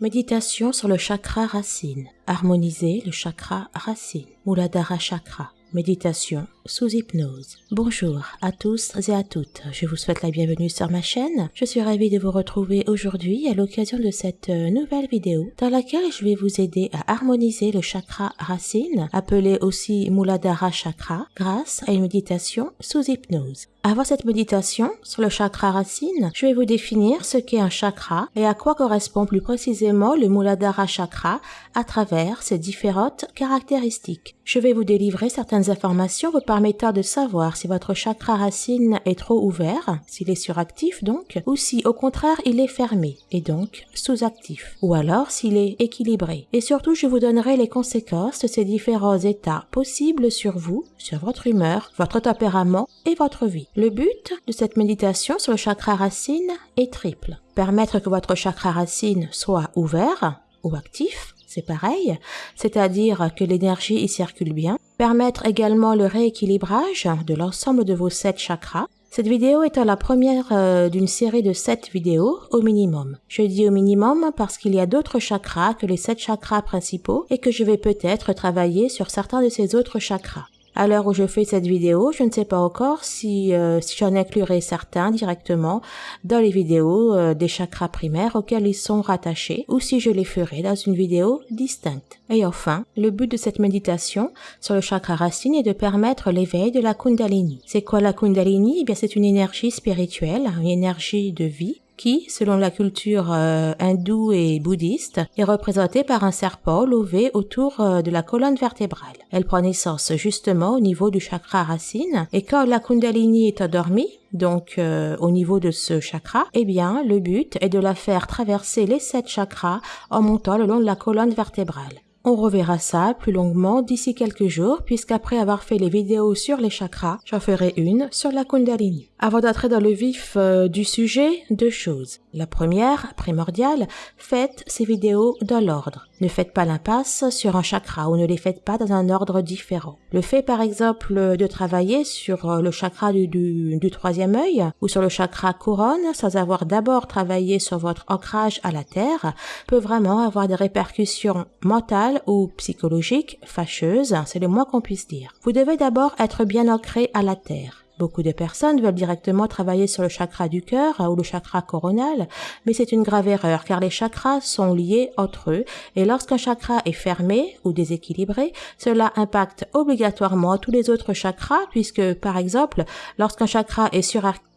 Méditation sur le chakra racine. Harmoniser le chakra racine. Muladhara chakra. Méditation sous hypnose. Bonjour à tous et à toutes. Je vous souhaite la bienvenue sur ma chaîne. Je suis ravie de vous retrouver aujourd'hui à l'occasion de cette euh, nouvelle vidéo dans laquelle je vais vous aider à harmoniser le chakra racine, appelé aussi Muladhara chakra, grâce à une méditation sous hypnose. Avant cette méditation sur le chakra racine, je vais vous définir ce qu'est un chakra et à quoi correspond plus précisément le Muladhara chakra à travers ses différentes caractéristiques. Je vais vous délivrer certaines informations vous permettant de savoir si votre chakra racine est trop ouvert, s'il est suractif donc, ou si au contraire il est fermé et donc sous-actif, ou alors s'il est équilibré. Et surtout, je vous donnerai les conséquences de ces différents états possibles sur vous, sur votre humeur, votre tempérament et votre vie. Le but de cette méditation sur le chakra racine est triple. Permettre que votre chakra racine soit ouvert ou actif, c'est pareil, c'est-à-dire que l'énergie y circule bien. Permettre également le rééquilibrage de l'ensemble de vos sept chakras. Cette vidéo étant la première euh, d'une série de sept vidéos au minimum. Je dis au minimum parce qu'il y a d'autres chakras que les sept chakras principaux et que je vais peut-être travailler sur certains de ces autres chakras. À l'heure où je fais cette vidéo, je ne sais pas encore si, euh, si j'en inclurai certains directement dans les vidéos euh, des chakras primaires auxquels ils sont rattachés ou si je les ferai dans une vidéo distincte. Et enfin, le but de cette méditation sur le chakra racine est de permettre l'éveil de la Kundalini. C'est quoi la Kundalini? Eh bien, c'est une énergie spirituelle, une énergie de vie qui, selon la culture euh, hindoue et bouddhiste, est représentée par un serpent levé autour euh, de la colonne vertébrale. Elle prend naissance justement au niveau du chakra racine et quand la kundalini est endormie, donc euh, au niveau de ce chakra, eh bien le but est de la faire traverser les sept chakras en montant le long de la colonne vertébrale. On reverra ça plus longuement d'ici quelques jours puisqu'après avoir fait les vidéos sur les chakras, j'en ferai une sur la Kundalini. Avant d'entrer dans le vif euh, du sujet, deux choses. La première, primordiale, faites ces vidéos dans l'ordre. Ne faites pas l'impasse sur un chakra ou ne les faites pas dans un ordre différent. Le fait par exemple de travailler sur euh, le chakra du, du, du troisième œil ou sur le chakra couronne sans avoir d'abord travaillé sur votre ancrage à la terre peut vraiment avoir des répercussions mentales ou psychologiques fâcheuses, c'est le moins qu'on puisse dire. Vous devez d'abord être bien ancré à la terre. Beaucoup de personnes veulent directement travailler sur le chakra du cœur ou le chakra coronal, mais c'est une grave erreur car les chakras sont liés entre eux et lorsqu'un chakra est fermé ou déséquilibré, cela impacte obligatoirement tous les autres chakras puisque par exemple, lorsqu'un chakra est suractif,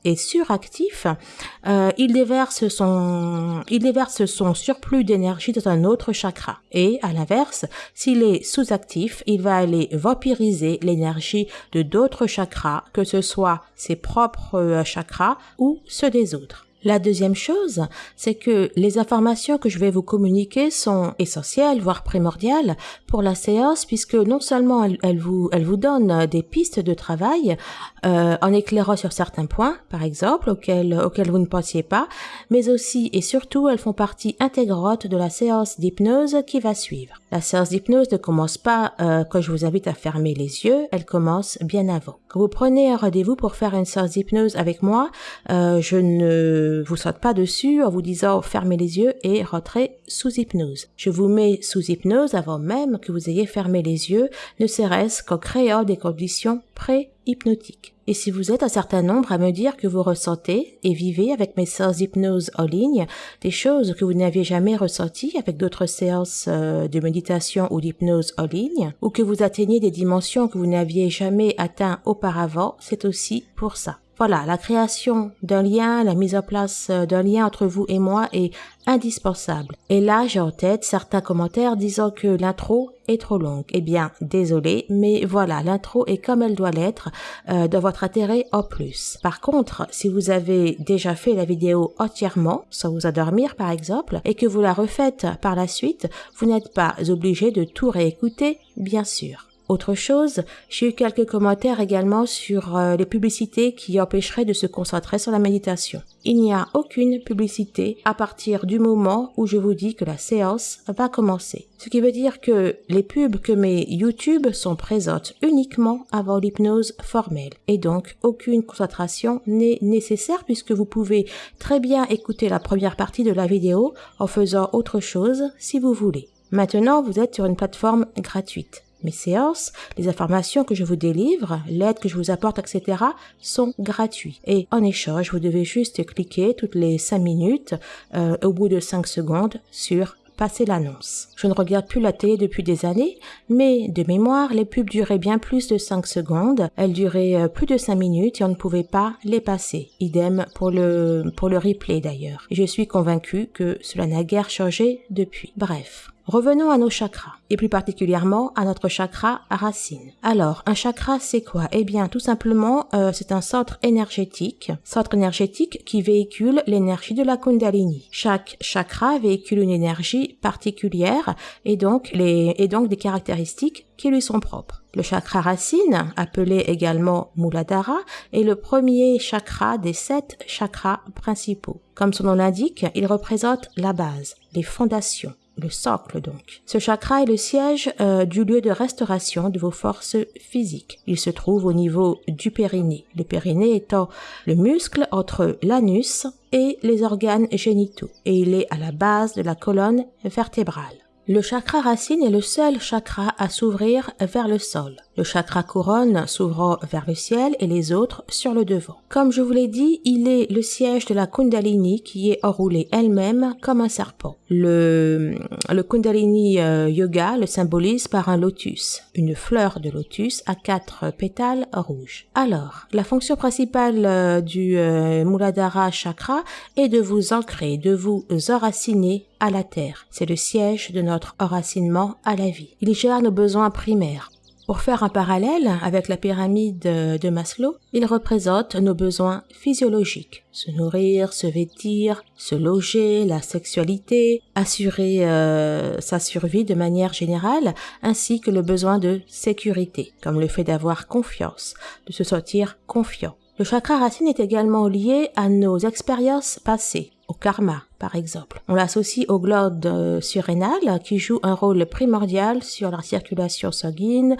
euh, il déverse son il déverse son surplus d'énergie dans un autre chakra. Et à l'inverse s'il est sous-actif il va aller vampiriser l'énergie de d'autres chakras que ce soit ses propres euh, chakras ou ceux des autres la deuxième chose, c'est que les informations que je vais vous communiquer sont essentielles, voire primordiales pour la séance, puisque non seulement elles, vous, elles vous donnent des pistes de travail euh, en éclairant sur certains points, par exemple, auxquels, auxquels vous ne pensiez pas, mais aussi et surtout elles font partie intégrante de la séance d'hypnose qui va suivre. La séance d'hypnose ne commence pas euh, quand je vous invite à fermer les yeux, elle commence bien avant. Quand vous prenez un rendez-vous pour faire une séance d'hypnose avec moi, euh, je ne vous saute pas dessus en vous disant fermez les yeux et rentrez sous hypnose. Je vous mets sous hypnose avant même que vous ayez fermé les yeux, ne serait-ce qu'en créant des conditions pré-hypnotiques. Et si vous êtes un certain nombre à me dire que vous ressentez et vivez avec mes séances d'hypnose en ligne des choses que vous n'aviez jamais ressenties avec d'autres séances euh, de méditation ou d'hypnose en ligne, ou que vous atteignez des dimensions que vous n'aviez jamais atteint auparavant, c'est aussi pour ça. Voilà, la création d'un lien, la mise en place euh, d'un lien entre vous et moi est indispensable. Et là, j'ai en tête certains commentaires disant que l'intro est trop longue. Eh bien, désolé, mais voilà, l'intro est comme elle doit l'être, euh, de votre intérêt en plus. Par contre, si vous avez déjà fait la vidéo entièrement, sans vous endormir par exemple, et que vous la refaites par la suite, vous n'êtes pas obligé de tout réécouter, bien sûr. Autre chose, j'ai eu quelques commentaires également sur euh, les publicités qui empêcheraient de se concentrer sur la méditation. Il n'y a aucune publicité à partir du moment où je vous dis que la séance va commencer. Ce qui veut dire que les pubs que mes YouTube sont présentes uniquement avant l'hypnose formelle et donc aucune concentration n'est nécessaire puisque vous pouvez très bien écouter la première partie de la vidéo en faisant autre chose si vous voulez. Maintenant, vous êtes sur une plateforme gratuite. Mes séances, les informations que je vous délivre, l'aide que je vous apporte, etc., sont gratuits. Et en échange, vous devez juste cliquer toutes les 5 minutes, euh, au bout de 5 secondes, sur passer l'annonce. Je ne regarde plus la télé depuis des années, mais de mémoire, les pubs duraient bien plus de 5 secondes. Elles duraient euh, plus de 5 minutes et on ne pouvait pas les passer. Idem pour le, pour le replay d'ailleurs. Je suis convaincue que cela n'a guère changé depuis. Bref. Revenons à nos chakras, et plus particulièrement à notre chakra racine. Alors, un chakra, c'est quoi? Eh bien, tout simplement, euh, c'est un centre énergétique, centre énergétique qui véhicule l'énergie de la Kundalini. Chaque chakra véhicule une énergie particulière et donc, les, et donc des caractéristiques qui lui sont propres. Le chakra racine, appelé également Muladhara, est le premier chakra des sept chakras principaux. Comme son nom l'indique, il représente la base, les fondations le socle donc. Ce chakra est le siège euh, du lieu de restauration de vos forces physiques. Il se trouve au niveau du périnée, le périnée étant le muscle entre l'anus et les organes génitaux, et il est à la base de la colonne vertébrale. Le chakra racine est le seul chakra à s'ouvrir vers le sol. Le chakra couronne s'ouvrant vers le ciel et les autres sur le devant. Comme je vous l'ai dit, il est le siège de la Kundalini qui est enroulée elle-même comme un serpent. Le, le Kundalini euh, Yoga le symbolise par un lotus, une fleur de lotus à quatre pétales rouges. Alors, la fonction principale euh, du euh, Muladhara chakra est de vous ancrer, de vous enraciner à la terre. C'est le siège de notre enracinement à la vie. Il gère nos besoins primaires. Pour faire un parallèle avec la pyramide de Maslow, il représente nos besoins physiologiques. Se nourrir, se vêtir, se loger, la sexualité, assurer euh, sa survie de manière générale, ainsi que le besoin de sécurité, comme le fait d'avoir confiance, de se sentir confiant. Le chakra racine est également lié à nos expériences passées, au karma par exemple. On l'associe au globe euh, surrénal qui joue un rôle primordial sur la circulation sanguine,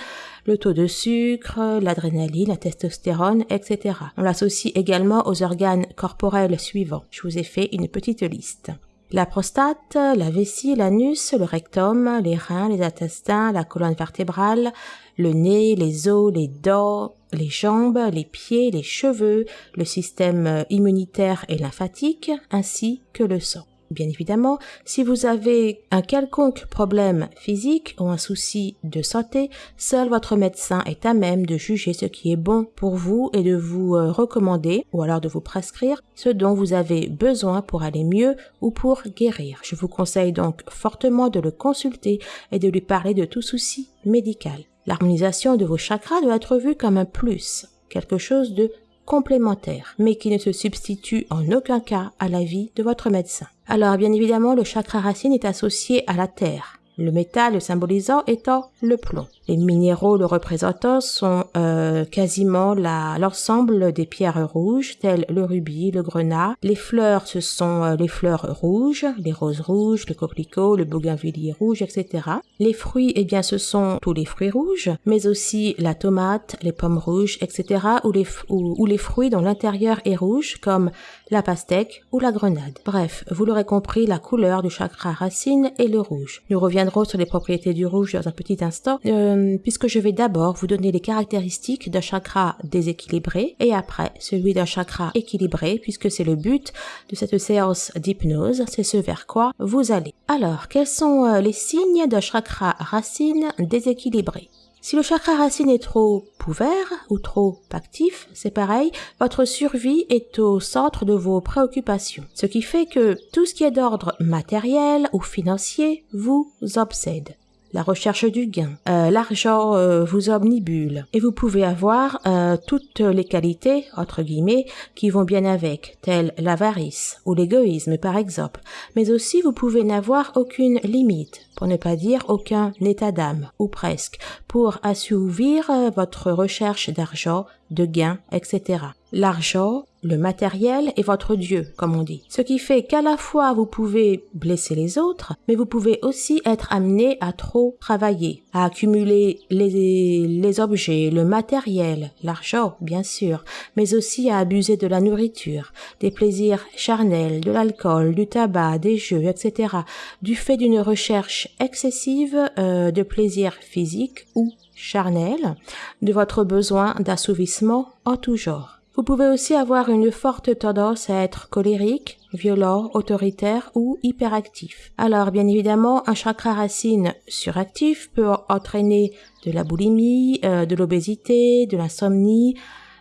le taux de sucre, l'adrénaline, la testostérone, etc. On l'associe également aux organes corporels suivants. Je vous ai fait une petite liste. La prostate, la vessie, l'anus, le rectum, les reins, les intestins, la colonne vertébrale, le nez, les os, les dents, les jambes, les pieds, les cheveux, le système immunitaire et lymphatique, ainsi que le sang. Bien évidemment, si vous avez un quelconque problème physique ou un souci de santé, seul votre médecin est à même de juger ce qui est bon pour vous et de vous euh, recommander ou alors de vous prescrire ce dont vous avez besoin pour aller mieux ou pour guérir. Je vous conseille donc fortement de le consulter et de lui parler de tout souci médical. L'harmonisation de vos chakras doit être vue comme un plus, quelque chose de complémentaire, mais qui ne se substitue en aucun cas à la vie de votre médecin. Alors bien évidemment, le chakra racine est associé à la terre, le métal symbolisant étant le plomb. Les minéraux le représentant sont euh, quasiment l'ensemble des pierres rouges, telles le rubis, le grenat. Les fleurs, ce sont euh, les fleurs rouges, les roses rouges, le coquelicot, le bougainvillier rouge, etc. Les fruits, eh bien, ce sont tous les fruits rouges, mais aussi la tomate, les pommes rouges, etc. ou les, ou les fruits dont l'intérieur est rouge, comme la pastèque ou la grenade. Bref, vous l'aurez compris, la couleur du chakra racine est le rouge. Nous reviendrons sur les propriétés du rouge dans un petit instant. Euh, puisque je vais d'abord vous donner les caractéristiques d'un chakra déséquilibré et après celui d'un chakra équilibré puisque c'est le but de cette séance d'hypnose, c'est ce vers quoi vous allez. Alors, quels sont euh, les signes d'un chakra racine déséquilibré? Si le chakra racine est trop ouvert ou trop actif, c'est pareil, votre survie est au centre de vos préoccupations. Ce qui fait que tout ce qui est d'ordre matériel ou financier vous obsède. La recherche du gain. Euh, L'argent euh, vous omnibule et vous pouvez avoir euh, toutes les qualités, entre guillemets, qui vont bien avec, telles l'avarice ou l'égoïsme par exemple. Mais aussi vous pouvez n'avoir aucune limite, pour ne pas dire aucun état d'âme, ou presque, pour assouvir euh, votre recherche d'argent, de gain, etc. L'argent, le matériel est votre Dieu, comme on dit. Ce qui fait qu'à la fois vous pouvez blesser les autres, mais vous pouvez aussi être amené à trop travailler, à accumuler les, les objets, le matériel, l'argent, bien sûr, mais aussi à abuser de la nourriture, des plaisirs charnels, de l'alcool, du tabac, des jeux, etc., du fait d'une recherche excessive euh, de plaisirs physiques ou charnels, de votre besoin d'assouvissement en tout genre. Vous pouvez aussi avoir une forte tendance à être colérique, violent, autoritaire ou hyperactif. Alors, bien évidemment, un chakra racine suractif peut entraîner de la boulimie, euh, de l'obésité, de l'insomnie,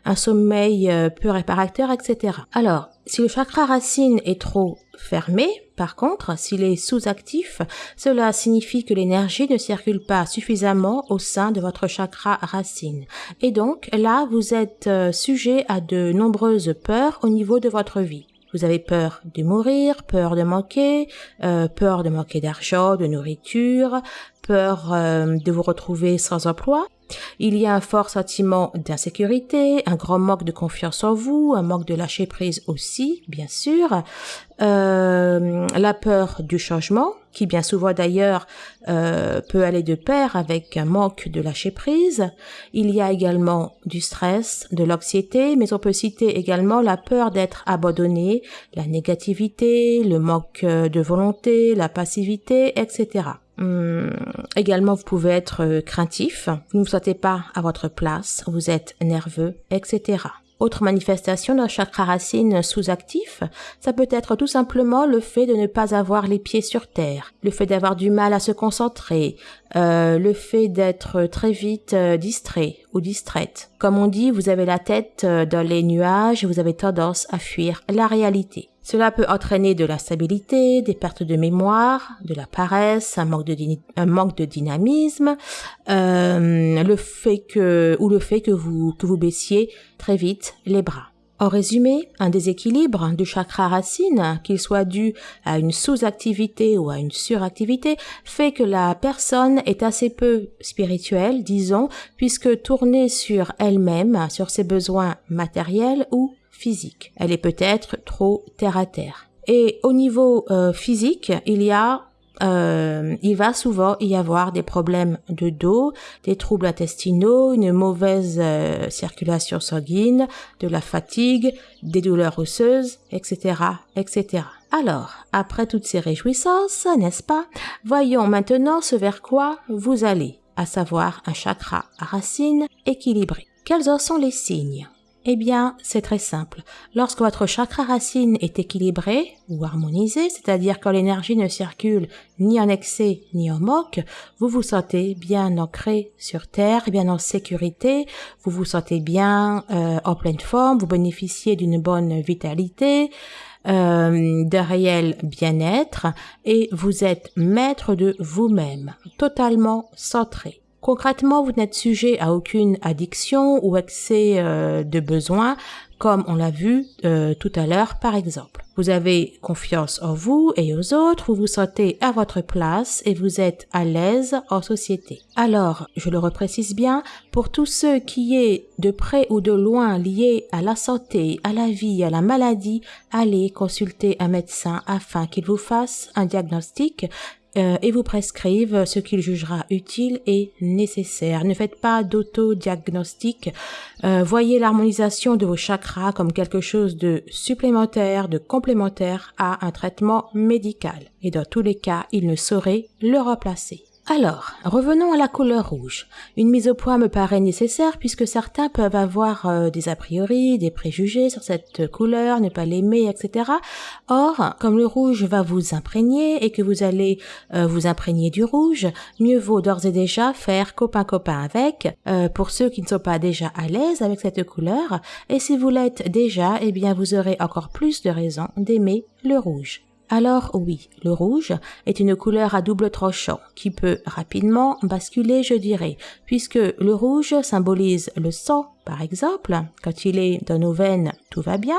un sommeil euh, peu réparateur, etc. Alors, si le chakra racine est trop fermé, par contre, s'il est sous-actif, cela signifie que l'énergie ne circule pas suffisamment au sein de votre chakra racine. Et donc, là, vous êtes euh, sujet à de nombreuses peurs au niveau de votre vie. Vous avez peur de mourir, peur de manquer, euh, peur de manquer d'argent, de nourriture, peur euh, de vous retrouver sans emploi. Il y a un fort sentiment d'insécurité, un grand manque de confiance en vous, un manque de lâcher prise aussi, bien sûr, euh, la peur du changement, qui bien souvent d'ailleurs euh, peut aller de pair avec un manque de lâcher prise. Il y a également du stress, de l'anxiété, mais on peut citer également la peur d'être abandonné, la négativité, le manque de volonté, la passivité, etc. Hum, également, vous pouvez être euh, craintif, vous ne vous sentez pas à votre place, vous êtes nerveux, etc. Autre manifestation d'un chakra racine sous-actif, ça peut être tout simplement le fait de ne pas avoir les pieds sur terre, le fait d'avoir du mal à se concentrer, euh, le fait d'être très vite euh, distrait ou distraite. Comme on dit, vous avez la tête euh, dans les nuages vous avez tendance à fuir la réalité. Cela peut entraîner de l'instabilité, des pertes de mémoire, de la paresse, un manque de, un manque de dynamisme, euh, le fait que ou le fait que vous que vous baissiez très vite les bras. En résumé, un déséquilibre du chakra racine, qu'il soit dû à une sous-activité ou à une suractivité, fait que la personne est assez peu spirituelle, disons, puisque tournée sur elle-même, sur ses besoins matériels ou physique. Elle est peut-être trop terre à terre. Et au niveau euh, physique, il y a euh, il va souvent y avoir des problèmes de dos, des troubles intestinaux, une mauvaise euh, circulation sanguine, de la fatigue, des douleurs osseuses, etc., etc. Alors, après toutes ces réjouissances, n'est-ce pas, voyons maintenant ce vers quoi vous allez, à savoir un chakra à racine équilibré. Quels en sont les signes? Eh bien, c'est très simple. Lorsque votre chakra racine est équilibré ou harmonisé, c'est-à-dire quand l'énergie ne circule ni en excès ni en manque, vous vous sentez bien ancré sur Terre, bien en sécurité, vous vous sentez bien euh, en pleine forme, vous bénéficiez d'une bonne vitalité, euh, de réel bien-être et vous êtes maître de vous-même, totalement centré. Concrètement, vous n'êtes sujet à aucune addiction ou excès euh, de besoin, comme on l'a vu euh, tout à l'heure par exemple. Vous avez confiance en vous et aux autres, vous vous sentez à votre place et vous êtes à l'aise en société. Alors, je le reprécise bien, pour tous ceux qui est de près ou de loin liés à la santé, à la vie, à la maladie, allez consulter un médecin afin qu'il vous fasse un diagnostic euh, et vous prescrive ce qu'il jugera utile et nécessaire. Ne faites pas d'autodiagnostic. Euh, voyez l'harmonisation de vos chakras comme quelque chose de supplémentaire, de complémentaire à un traitement médical. Et dans tous les cas, il ne saurait le remplacer. Alors, revenons à la couleur rouge. Une mise au point me paraît nécessaire puisque certains peuvent avoir euh, des a priori, des préjugés sur cette couleur, ne pas l'aimer, etc. Or, comme le rouge va vous imprégner et que vous allez euh, vous imprégner du rouge, mieux vaut d'ores et déjà faire copain-copain avec, euh, pour ceux qui ne sont pas déjà à l'aise avec cette couleur, et si vous l'êtes déjà, eh bien vous aurez encore plus de raisons d'aimer le rouge. Alors oui, le rouge est une couleur à double tranchant qui peut rapidement basculer, je dirais, puisque le rouge symbolise le sang, par exemple, quand il est dans nos veines, tout va bien,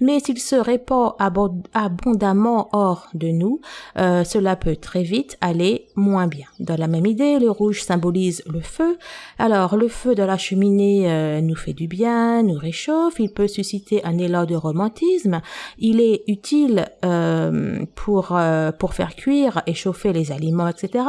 mais s'il se répand abondamment hors de nous, euh, cela peut très vite aller moins bien. Dans la même idée, le rouge symbolise le feu. Alors, le feu de la cheminée euh, nous fait du bien, nous réchauffe, il peut susciter un élan de romantisme, il est utile euh, pour, pour faire cuire et chauffer les aliments, etc.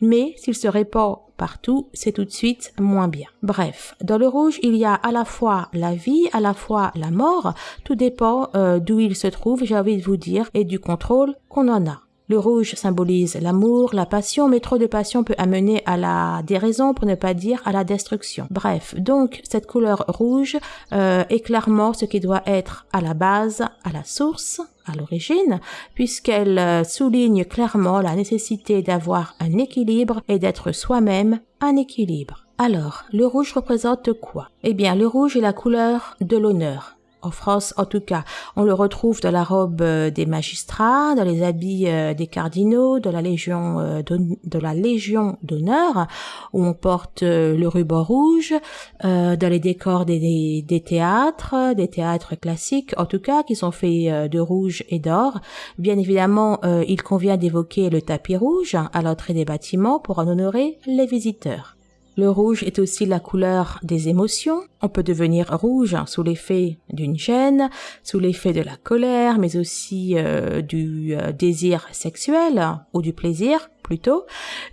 Mais s'il se répand partout, c'est tout de suite moins bien. Bref, dans le rouge, il y a à la fois la vie, à la fois la mort, tout dépend euh, d'où il se trouve, j'ai envie de vous dire, et du contrôle qu'on en a. Le rouge symbolise l'amour, la passion, mais trop de passion peut amener à la déraison, pour ne pas dire à la destruction. Bref, donc cette couleur rouge euh, est clairement ce qui doit être à la base, à la source, à l'origine, puisqu'elle euh, souligne clairement la nécessité d'avoir un équilibre et d'être soi-même un équilibre. Alors, le rouge représente quoi? Eh bien, le rouge est la couleur de l'honneur, en France en tout cas. On le retrouve dans la robe euh, des magistrats, dans les habits euh, des cardinaux, de la légion euh, de la légion d'honneur où on porte le ruban rouge, dans les décors des, des, théâtres, des théâtres classiques en tout cas qui sont faits de rouge et d'or. Bien évidemment, il convient d'évoquer le tapis rouge à l'entrée des bâtiments pour en honorer les visiteurs. Le rouge est aussi la couleur des émotions. On peut devenir rouge sous l'effet d'une gêne, sous l'effet de la colère, mais aussi euh, du euh, désir sexuel ou du plaisir plutôt.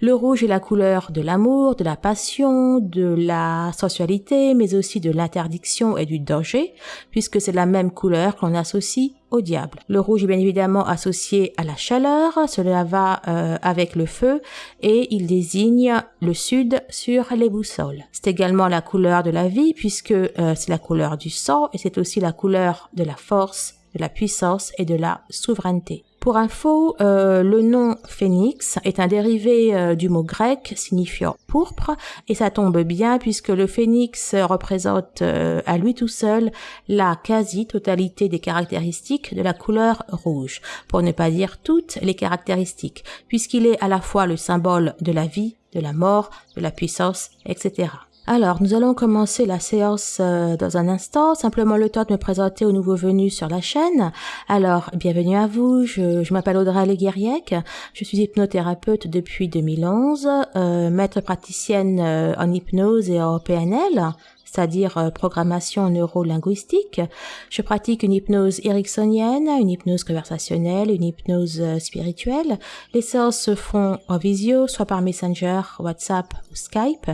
Le rouge est la couleur de l'amour, de la passion, de la sensualité, mais aussi de l'interdiction et du danger, puisque c'est la même couleur qu'on associe au diable. Le rouge est bien évidemment associé à la chaleur, cela va euh, avec le feu et il désigne le sud sur les boussoles. C'est également la couleur de la vie euh, c'est la couleur du sang et c'est aussi la couleur de la force, de la puissance et de la souveraineté. Pour info, euh, le nom phénix est un dérivé euh, du mot grec signifiant pourpre et ça tombe bien puisque le phénix représente euh, à lui tout seul la quasi-totalité des caractéristiques de la couleur rouge, pour ne pas dire toutes les caractéristiques, puisqu'il est à la fois le symbole de la vie, de la mort, de la puissance, etc. Alors, nous allons commencer la séance euh, dans un instant. Simplement le temps de me présenter aux nouveaux venus sur la chaîne. Alors, bienvenue à vous. Je, m'appelle Audrey Leguériec. Je suis hypnothérapeute depuis 2011, euh, maître praticienne euh, en hypnose et en PNL c'est-à-dire euh, programmation neuro-linguistique. Je pratique une hypnose ericksonienne, une hypnose conversationnelle, une hypnose euh, spirituelle. Les séances se font en visio, soit par Messenger, WhatsApp ou Skype.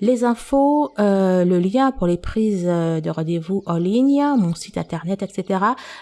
Les infos, euh, le lien pour les prises de rendez-vous en ligne, mon site internet, etc.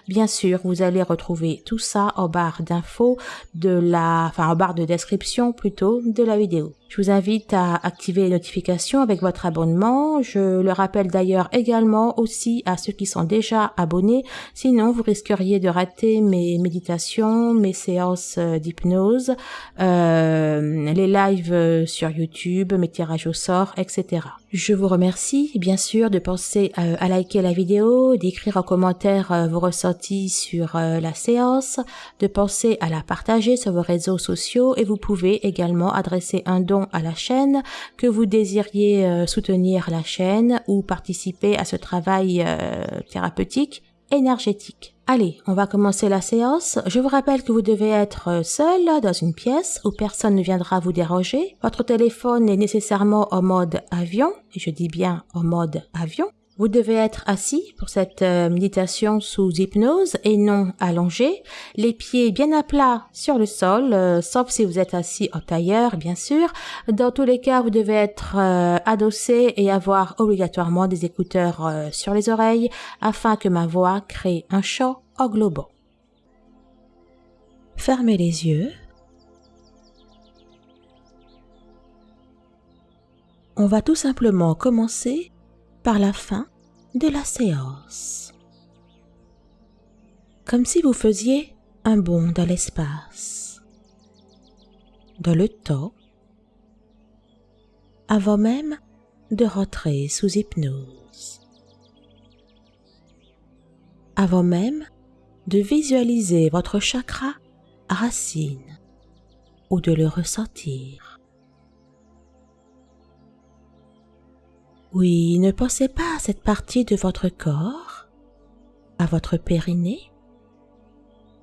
Bien sûr, vous allez retrouver tout ça en barre d'infos de la, enfin en barre de description plutôt de la vidéo. Je vous invite à activer les notifications avec votre abonnement. Je le rappelle d'ailleurs également aussi à ceux qui sont déjà abonnés. Sinon, vous risqueriez de rater mes méditations, mes séances euh, d'hypnose, euh, les lives euh, sur YouTube, mes tirages au sort, etc. Je vous remercie bien sûr de penser à liker la vidéo, d'écrire en commentaire vos ressentis sur la séance, de penser à la partager sur vos réseaux sociaux et vous pouvez également adresser un don à la chaîne, que vous désiriez euh, soutenir la chaîne ou participer à ce travail euh, thérapeutique énergétique. Allez, on va commencer la séance. Je vous rappelle que vous devez être seul dans une pièce où personne ne viendra vous déranger. Votre téléphone est nécessairement en mode avion, et je dis bien en mode avion. Vous devez être assis pour cette euh, méditation sous hypnose et non allongé, les pieds bien à plat sur le sol, euh, sauf si vous êtes assis en tailleur, bien sûr. Dans tous les cas, vous devez être euh, adossé et avoir obligatoirement des écouteurs sur les oreilles afin que ma voix crée un chant englobant. Fermez les yeux. On va tout simplement commencer par la fin de la séance. Comme si vous faisiez un bond dans l'espace, dans le temps, avant même de rentrer sous hypnose, avant même de visualiser votre chakra racine ou de le ressentir. Oui, ne pensez pas à cette partie de votre corps, à votre périnée.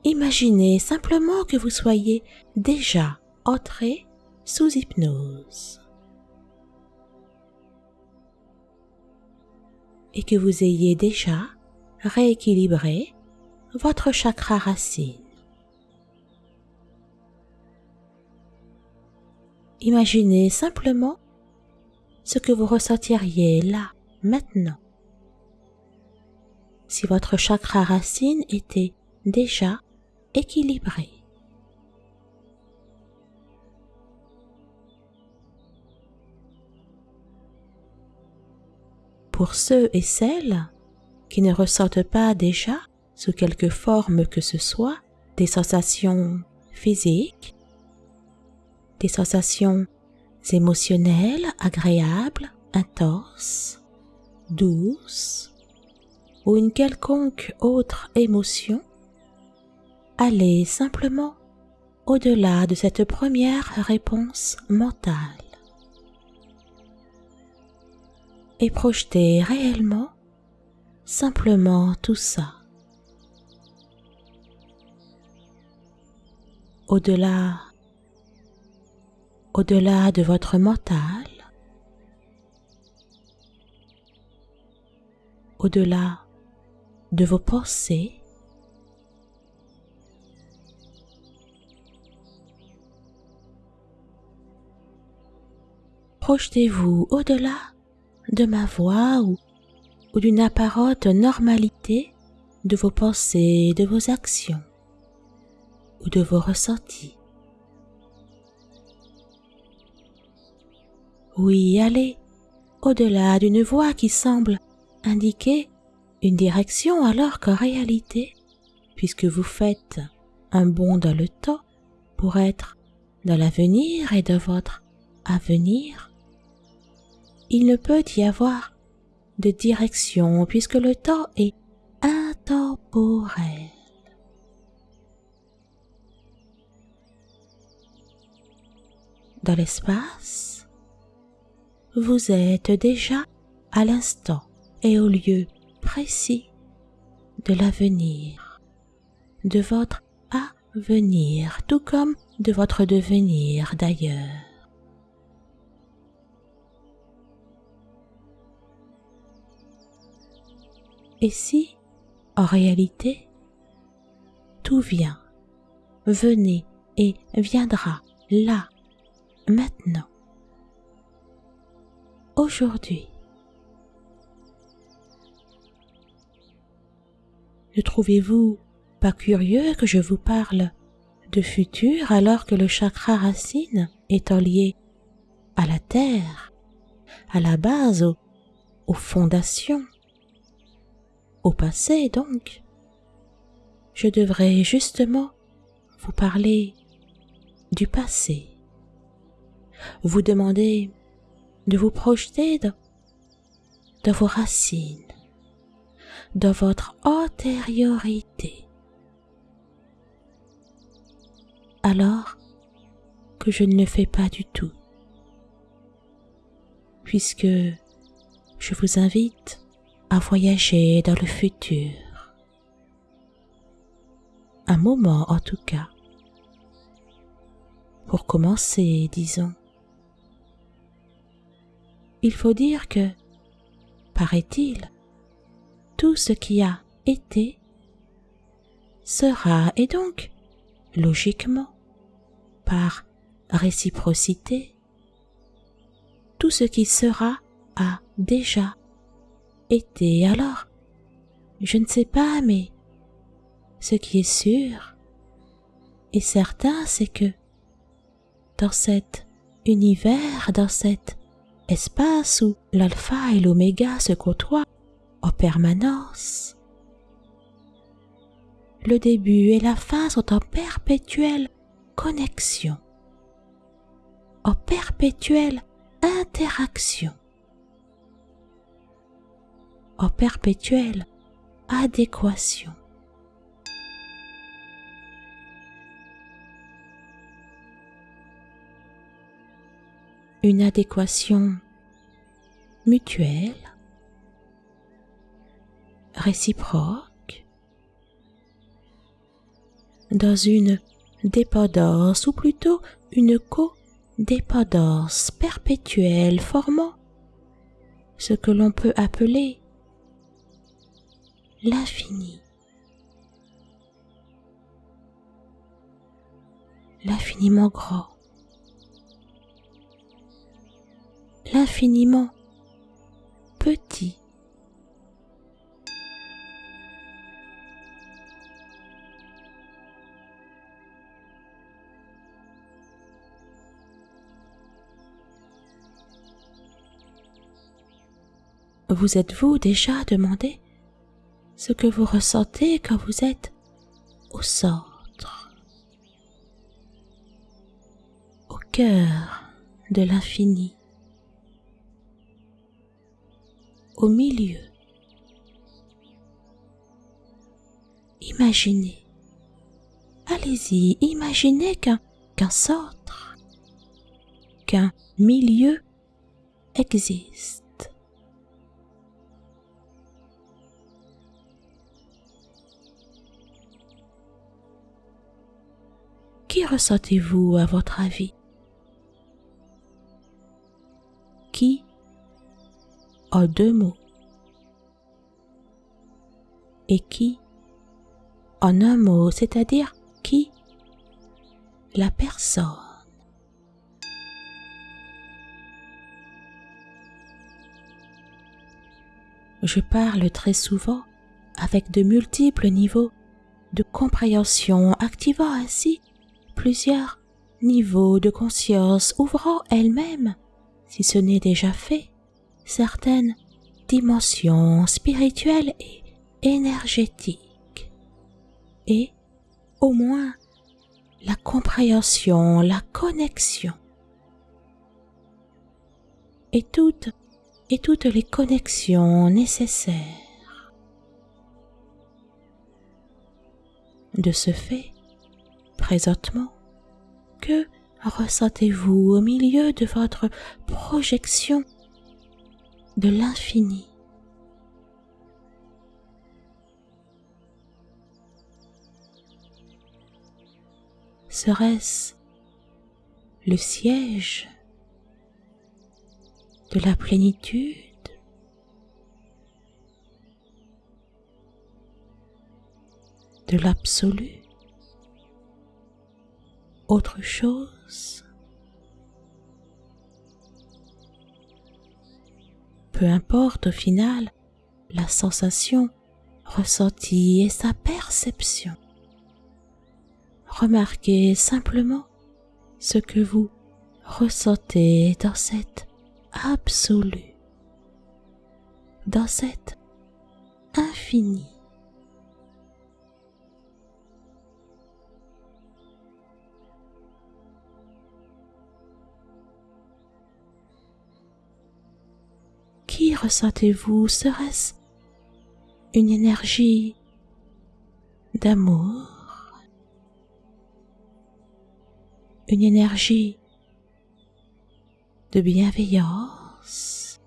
Imaginez simplement que vous soyez déjà entré sous hypnose et que vous ayez déjà rééquilibré votre chakra racine. Imaginez simplement ce que vous ressentiriez là, maintenant. Si votre chakra racine était déjà équilibré. Pour ceux et celles qui ne ressentent pas déjà, sous quelque forme que ce soit, des sensations physiques, des sensations émotionnelles, agréables, intenses, douces, ou une quelconque autre émotion, allez simplement au-delà de cette première réponse mentale et projetez réellement simplement tout ça. Au-delà au-delà de votre mental, au-delà de vos pensées, projetez-vous au-delà de ma voix ou, d'une apparente normalité de vos pensées, de vos actions ou de vos ressentis. Oui, allez au-delà d'une voix qui semble indiquer une direction alors qu'en réalité, puisque vous faites un bond dans le temps pour être dans l'avenir et de votre avenir, il ne peut y avoir de direction puisque le temps est intemporel. Dans l'espace, vous êtes déjà à l'instant et au lieu précis de l'avenir, de votre avenir, tout comme de votre devenir d'ailleurs. Et si, en réalité, tout vient, venez et viendra là, maintenant, aujourd'hui. Ne trouvez-vous pas curieux que je vous parle de futur alors que le chakra racine est lié à la terre, à la base, aux, aux fondations au passé donc? Je devrais justement vous parler du passé, vous demander de vous projeter dans vos racines, dans votre antériorité. Alors que je ne le fais pas du tout, puisque je vous invite à voyager dans le futur. Un moment en tout cas. Pour commencer, disons. Il faut dire que, paraît-il, tout ce qui a été sera et donc, logiquement, par réciprocité, tout ce qui sera a déjà été. Alors Je ne sais pas, mais ce qui est sûr et certain, c'est que dans cet univers, dans cet espace où l'alpha et l'oméga se côtoient en permanence, le début et la fin sont en perpétuelle connexion, en perpétuelle interaction en perpétuelle adéquation. Une adéquation mutuelle, réciproque, dans une dépendance ou plutôt une co-dépendance perpétuelle formant ce que l'on peut appeler l'infini. L'infiniment grand. L'infiniment petit. Vous êtes-vous déjà demandé ce que vous ressentez quand vous êtes au centre, au cœur de l'infini, au milieu. Imaginez, allez-y, imaginez qu'un qu'un centre, qu'un milieu existe. Qui ressentez-vous à votre avis? Qui? En deux mots. Et qui en un mot, c'est-à-dire qui? La personne. Je parle très souvent avec de multiples niveaux de compréhension, activant ainsi plusieurs niveaux de conscience ouvrant elle-même, si ce n'est déjà fait, certaines dimensions spirituelles et énergétiques, et au moins la compréhension, la connexion, et toutes et toutes les connexions nécessaires. De ce fait, Présentement, que ressentez-vous au milieu de votre projection de l'infini. Serait-ce le siège de la plénitude? De l'absolu? Autre chose? Peu importe au final la sensation ressentie et sa perception. Remarquez simplement ce que vous ressentez dans cette absolue, dans cette ressentez-vous Serait-ce une énergie d'amour Une énergie de bienveillance?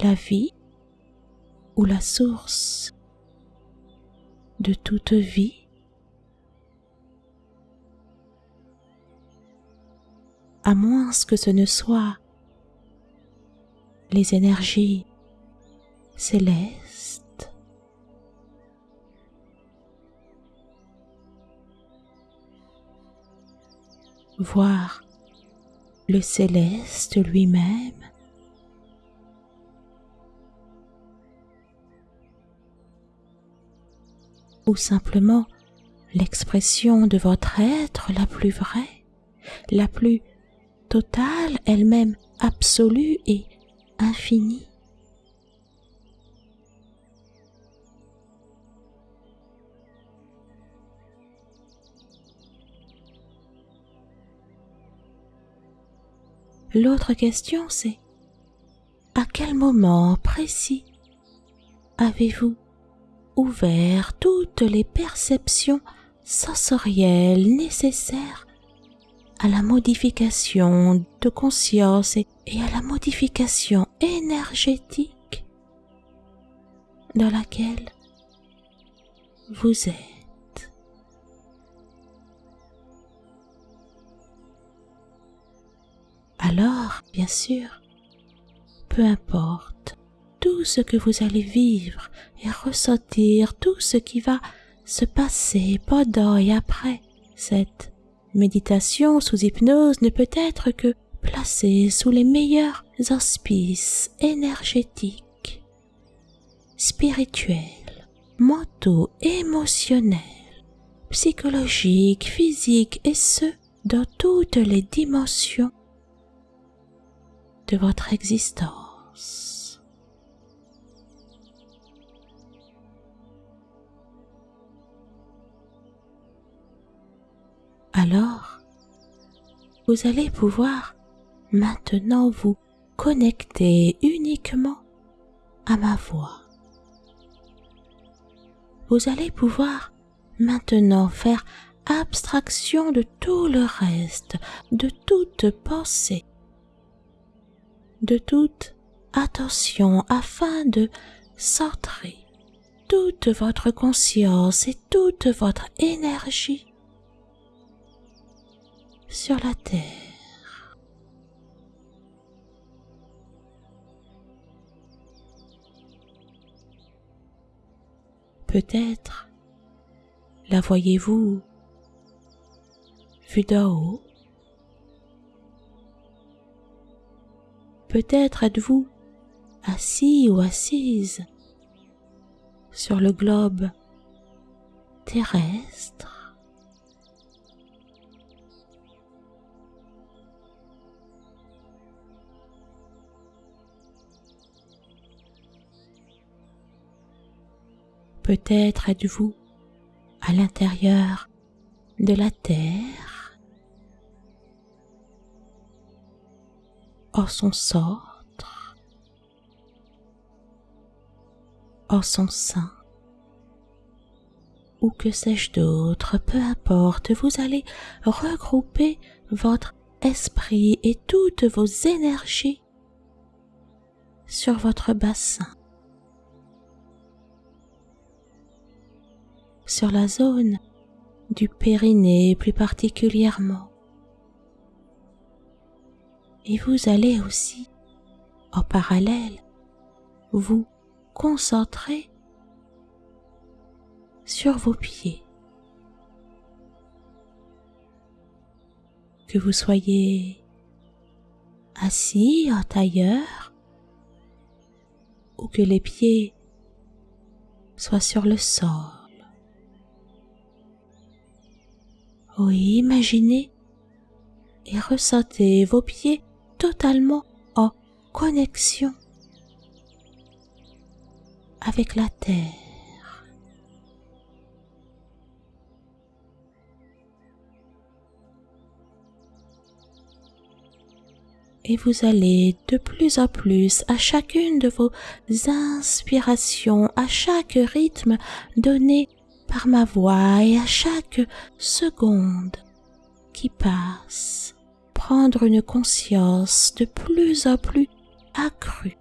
La vie ou la source de toute vie? À moins que ce ne soit les énergies célestes. Voir le céleste lui-même ou simplement l'expression de votre être la plus vraie, la plus totale, elle-même absolue et infinie. L'autre question, c'est à quel moment précis avez-vous ouvert toutes les perceptions sensorielles nécessaires à la modification de conscience et, à la modification énergétique dans laquelle vous êtes. Alors, bien sûr, peu importe tout ce que vous allez vivre et ressentir, tout ce qui va se passer pendant et après cette méditation sous hypnose ne peut être que placée sous les meilleurs auspices énergétiques, spirituels, mentaux, émotionnels, psychologiques, physiques et ce, dans toutes les dimensions de votre existence. Alors, vous allez pouvoir maintenant vous connecter uniquement à ma voix. Vous allez pouvoir maintenant faire abstraction de tout le reste, de toute pensée, de toute attention afin de centrer toute votre conscience et toute votre énergie sur la terre. Peut-être la voyez-vous vue d'en haut Peut-être êtes-vous assis ou assise sur le globe terrestre. Peut-être êtes-vous à l'intérieur de la Terre. En son centre, en son sein, ou que sais-je d'autre, peu importe, vous allez regrouper votre esprit et toutes vos énergies sur votre bassin, sur la zone du périnée plus particulièrement et vous allez aussi, en parallèle, vous concentrer sur vos pieds. Que vous soyez assis en tailleur ou que les pieds soient sur le sol. Oui, imaginez et ressentez vos pieds totalement en connexion avec la terre. Et vous allez de plus en plus à chacune de vos inspirations, à chaque rythme donné par ma voix et à chaque seconde qui passe prendre une conscience de plus en plus accrue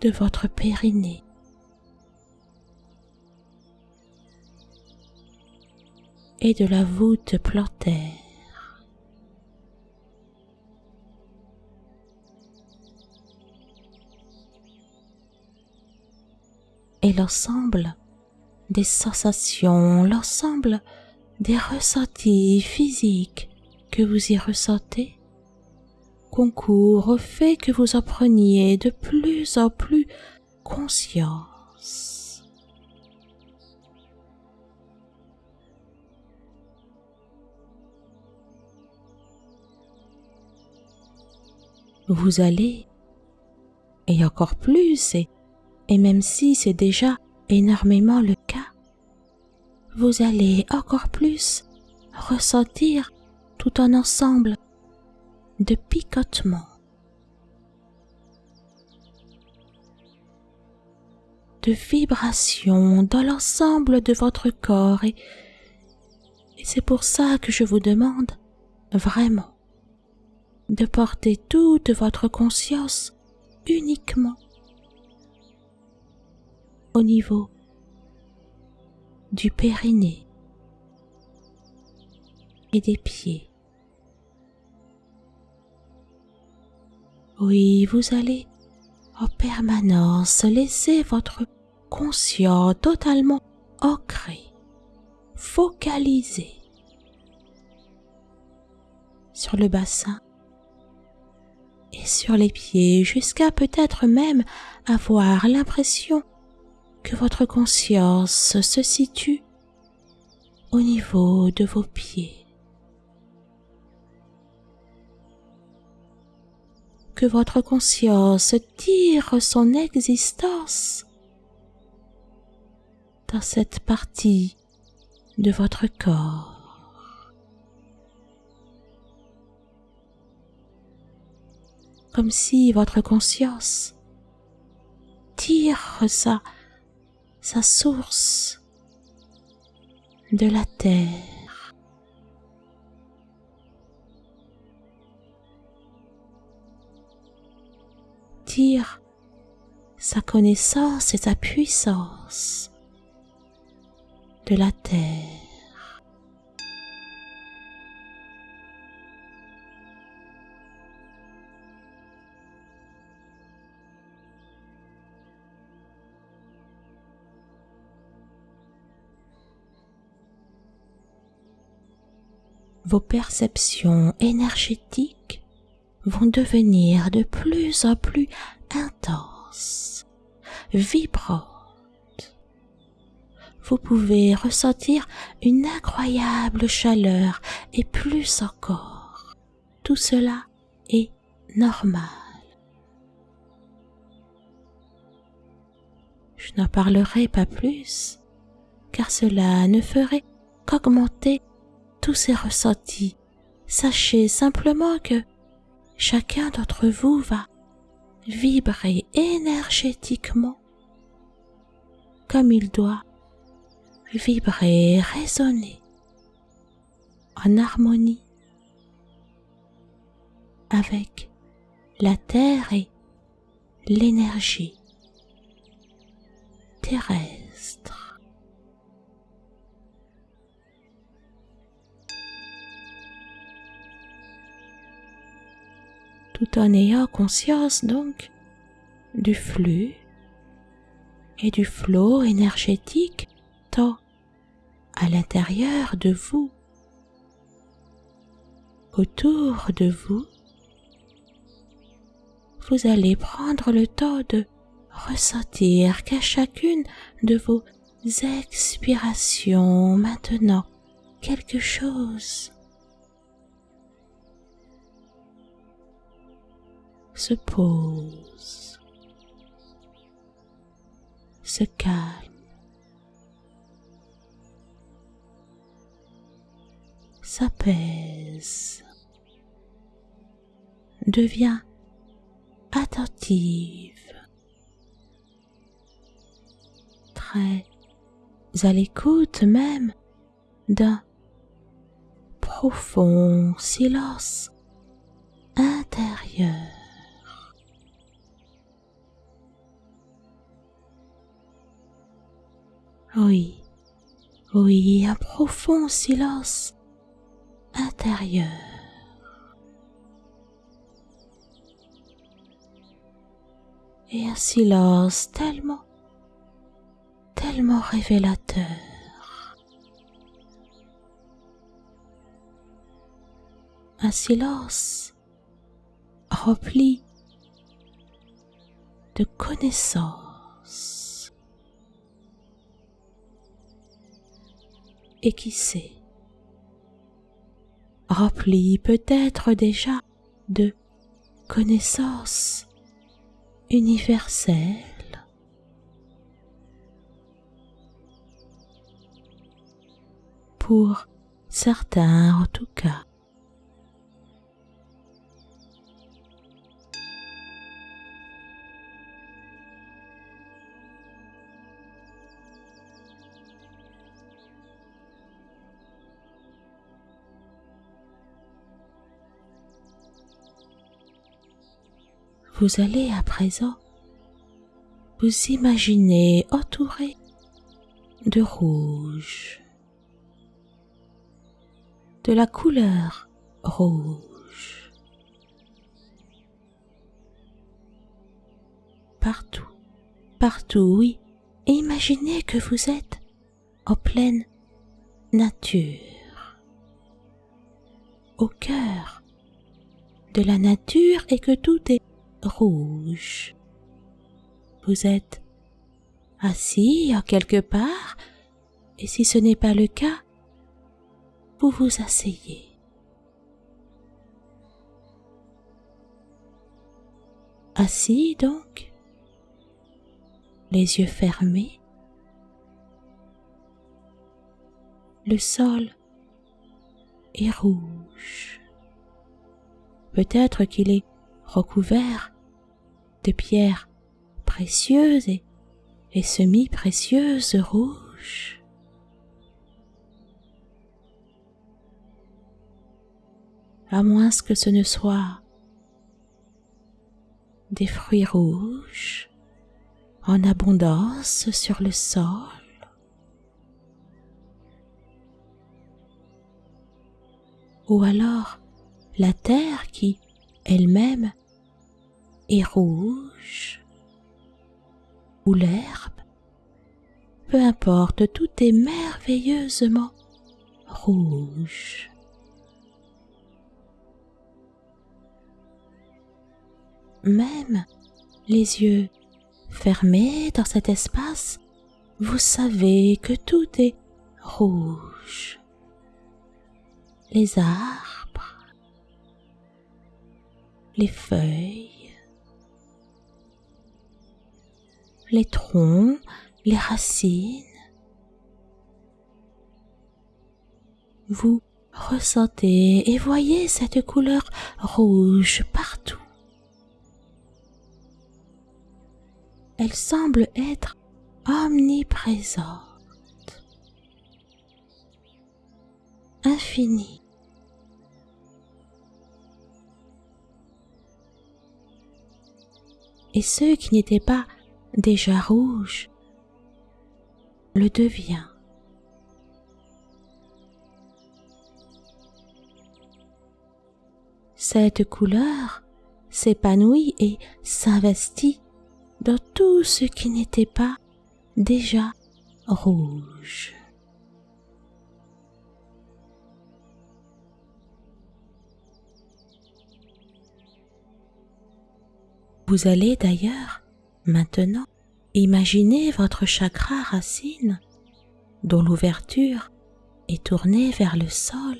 de votre périnée. et de la voûte plantaire. Et l'ensemble des sensations, l'ensemble des ressentis physiques que vous y ressentez concourt au fait que vous en preniez de plus en plus conscience. Vous allez, et encore plus, et, et même si c'est déjà énormément le cas, vous allez encore plus ressentir tout un ensemble de picotements, de vibrations dans l'ensemble de votre corps et, c'est pour ça que je vous demande vraiment de porter toute votre conscience uniquement au niveau du périnée et des pieds. Oui, vous allez en permanence laisser votre conscient totalement ancré, focalisé sur le bassin et sur les pieds jusqu'à peut-être même avoir l'impression que votre conscience se situe au niveau de vos pieds. Que votre conscience tire son existence dans cette partie de votre corps. Comme si votre conscience tire sa, sa source de la terre. Tire sa connaissance et sa puissance de la terre. Vos perceptions énergétiques vont devenir de plus en plus intenses, vibrantes vous pouvez ressentir une incroyable chaleur et plus encore. Tout cela est normal. Je n'en parlerai pas plus, car cela ne ferait qu'augmenter tous ces ressentis. Sachez simplement que chacun d'entre vous va vibrer énergétiquement comme il doit vibrer, résonner en harmonie avec la terre et l'énergie terrestre. Tout en ayant conscience donc du flux et du flot énergétique tant à l'intérieur de vous, autour de vous, vous allez prendre le temps de ressentir qu'à chacune de vos expirations maintenant quelque chose se pose, se calme. s'apaise, devient attentive, très à l'écoute même d'un profond silence intérieur. Oui, oui, un profond silence intérieur. Et un silence tellement, tellement révélateur. Un silence rempli de connaissances. Et qui sait, rempli peut-être déjà de connaissances universelles. Pour certains en tout cas. Vous allez à présent vous imaginer entouré de rouge, de la couleur rouge, partout, partout, oui, et imaginez que vous êtes en pleine nature, au cœur de la nature et que tout est rouge. Vous êtes assis en quelque part, et si ce n'est pas le cas, vous vous asseyez. Assis donc, les yeux fermés, le sol est rouge. Peut-être qu'il est recouvert de pierres précieuses et, et semi-précieuses rouges. À moins que ce ne soit des fruits rouges en abondance sur le sol. Ou alors la terre qui elle-même est rouge, ou l'herbe, peu importe, tout est merveilleusement rouge. Même les yeux fermés dans cet espace, vous savez que tout est rouge. Les arbres, les feuilles, les troncs, les racines. Vous ressentez et voyez cette couleur rouge partout. Elle semble être omniprésente, infinie. Et ce qui n'était pas déjà rouge le devient. Cette couleur s'épanouit et s'investit dans tout ce qui n'était pas déjà rouge. Vous allez d'ailleurs maintenant imaginer votre chakra racine dont l'ouverture est tournée vers le sol.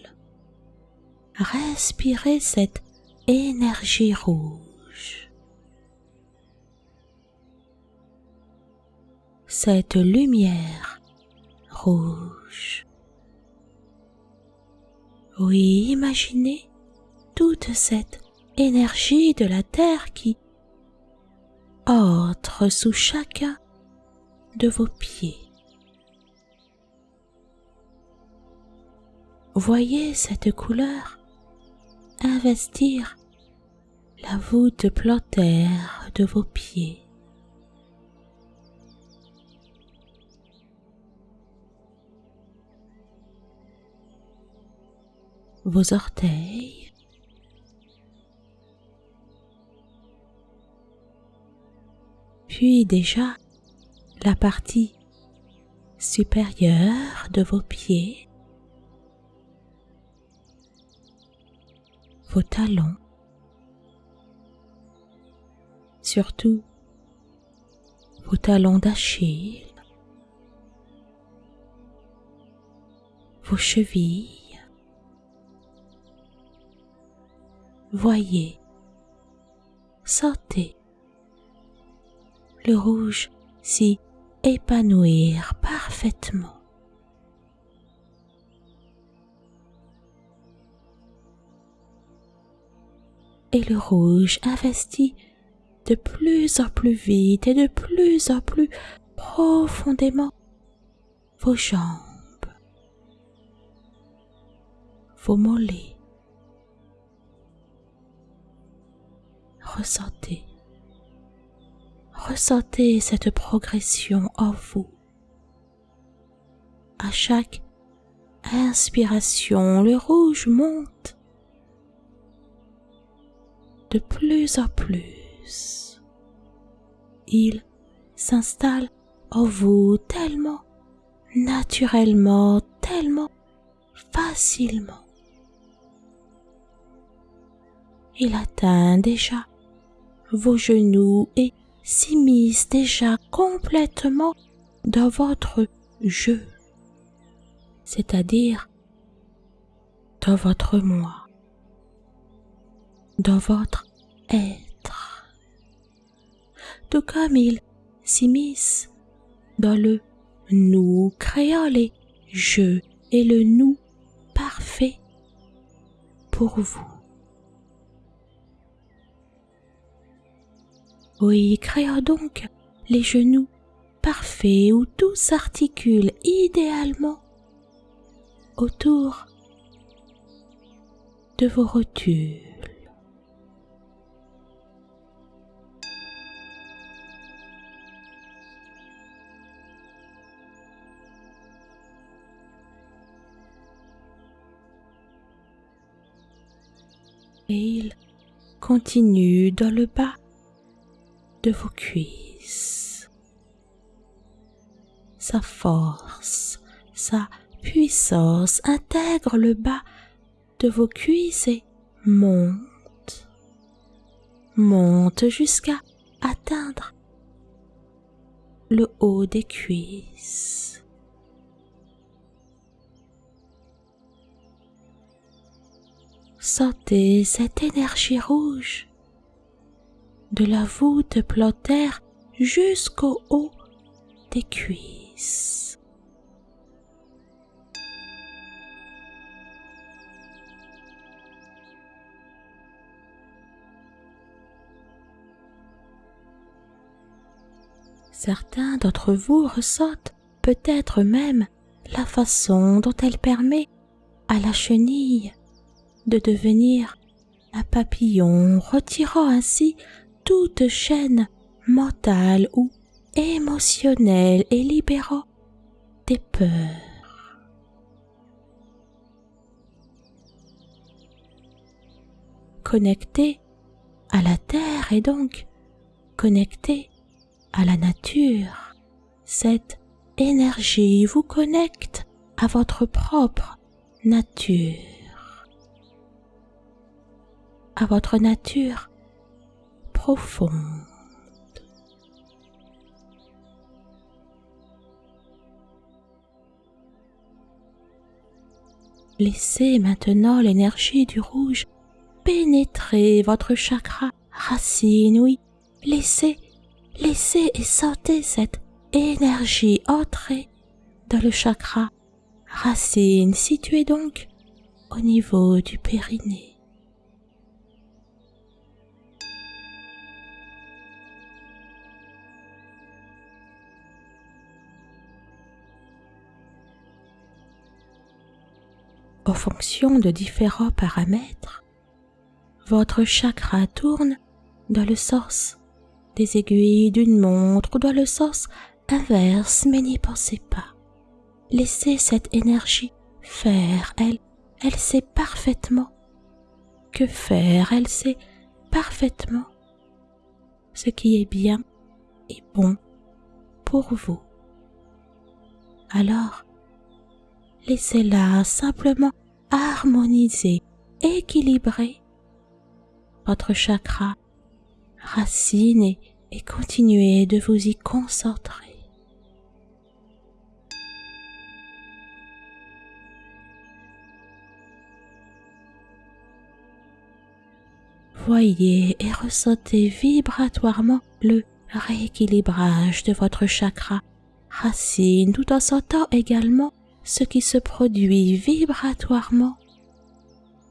Respirez cette énergie rouge. Cette lumière rouge. Oui, imaginez toute cette énergie de la Terre qui entre sous chacun de vos pieds. Voyez cette couleur investir la voûte plantaire de vos pieds. Vos orteils, puis déjà la partie supérieure de vos pieds, vos talons, surtout vos talons d'Achille, vos chevilles. Voyez, sentez le rouge s'y épanouir parfaitement. Et le rouge investit de plus en plus vite et de plus en plus profondément vos jambes, vos mollets. Ressentez ressentez cette progression en vous. À chaque inspiration, le rouge monte de plus en plus. Il s'installe en vous tellement naturellement, tellement facilement. Il atteint déjà vos genoux et s'immisce déjà complètement dans votre jeu, c'est-à-dire dans votre moi, dans votre être, tout comme il s'immisce dans le nous créant les je et le nous parfait pour vous. Oui, créons donc les genoux parfaits où tout s'articule idéalement autour de vos rotules. Et il continue dans le bas de vos cuisses. Sa force, sa puissance intègre le bas de vos cuisses et monte, monte jusqu'à atteindre le haut des cuisses. Sentez cette énergie rouge de la voûte plantaire jusqu'au haut des cuisses. Certains d'entre vous ressentent peut-être même la façon dont elle permet à la chenille de devenir un papillon, retirant ainsi toute chaîne mentale ou émotionnelle et libérant des peurs. Connecté à la terre et donc connecté à la nature, cette énergie vous connecte à votre propre nature, à votre nature profonde. Laissez maintenant l'énergie du rouge pénétrer votre chakra racine, oui, laissez, laissez et sentez cette énergie entrer dans le chakra racine situé donc au niveau du périnée. En fonction de différents paramètres, votre chakra tourne dans le sens des aiguilles d'une montre ou dans le sens inverse, mais n'y pensez pas. Laissez cette énergie faire, elle, elle sait parfaitement que faire, elle sait parfaitement ce qui est bien et bon pour vous. Alors, laissez-la simplement harmoniser, équilibrer votre chakra racine et, et continuez de vous y concentrer. Voyez et ressentez vibratoirement le rééquilibrage de votre chakra racine tout en sentant également ce qui se produit vibratoirement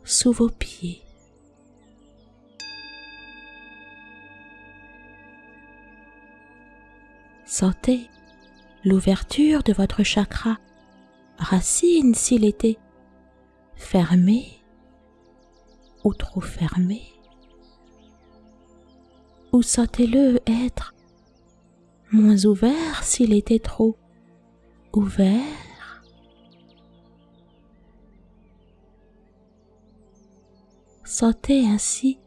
sous vos pieds. Sentez l'ouverture de votre chakra racine s'il était fermé ou trop fermé. Ou sentez-le être moins ouvert s'il était trop ouvert. Sentez ainsi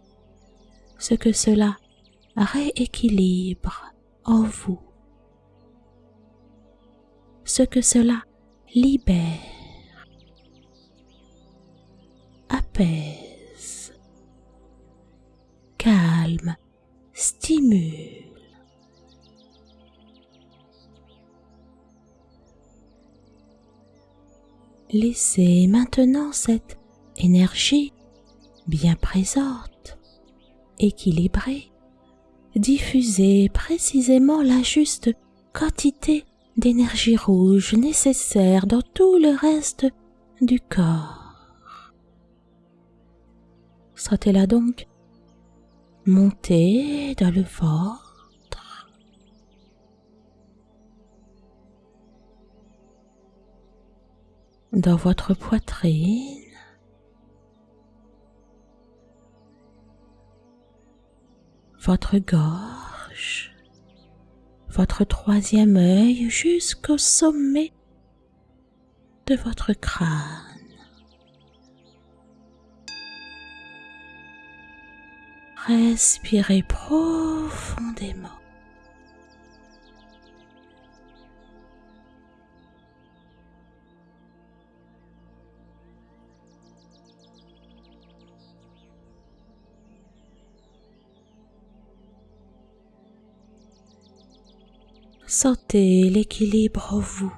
ce que cela rééquilibre en vous, ce que cela libère, apaise, calme, stimule. Laissez maintenant cette énergie bien présente, équilibrée, diffuser précisément la juste quantité d'énergie rouge nécessaire dans tout le reste du corps. Sentez-la donc monter dans le ventre, dans votre poitrine, votre gorge, votre troisième œil jusqu'au sommet de votre crâne. Respirez profondément. Sentez l'équilibre en vous,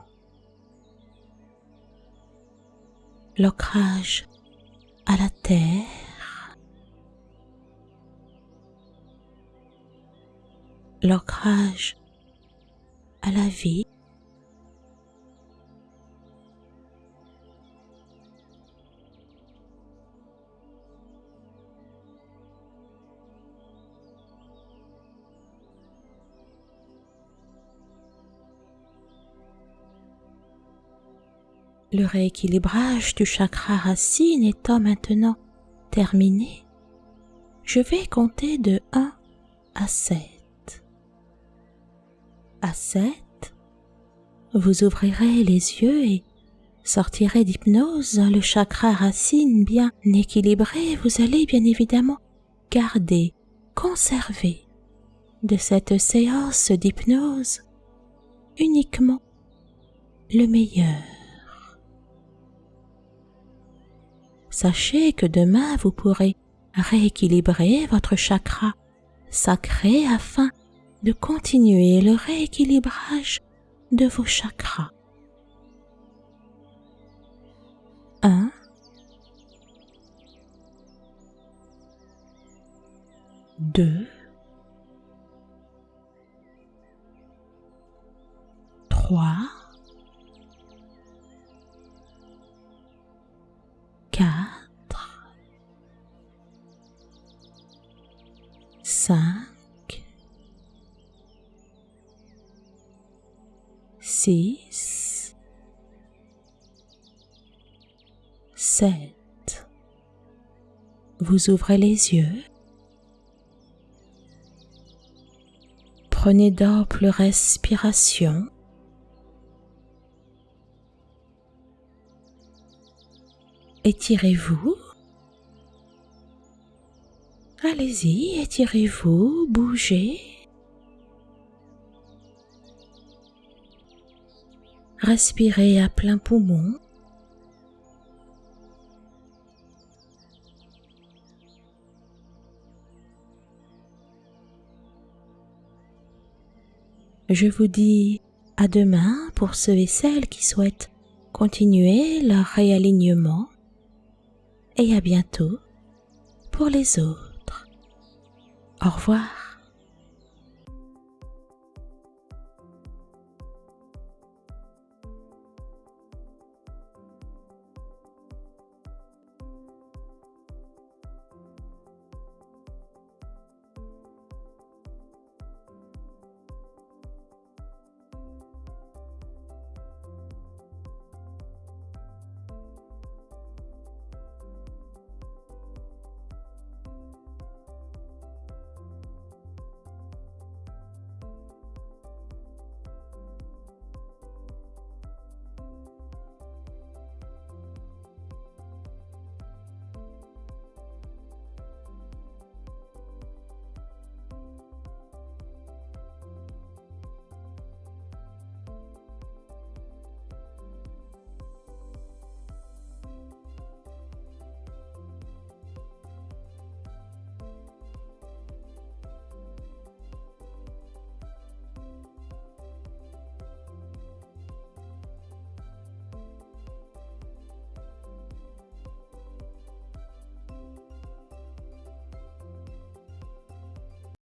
l'ancrage à la terre, l'ancrage à la vie. Le rééquilibrage du chakra racine étant maintenant terminé, je vais compter de 1 à 7. À 7, vous ouvrirez les yeux et sortirez d'hypnose le chakra racine bien équilibré. Vous allez bien évidemment garder, conserver de cette séance d'hypnose uniquement le meilleur. sachez que demain vous pourrez rééquilibrer votre chakra sacré afin de continuer le rééquilibrage de vos chakras. 1. Deux. Trois. 4, 5, 6, 7. Vous ouvrez les yeux. Prenez d'ample respiration étirez-vous. Allez-y, étirez-vous, bougez. Respirez à plein poumon. Je vous dis à demain pour ceux et celles qui souhaitent continuer leur réalignement et à bientôt pour les autres. Au revoir.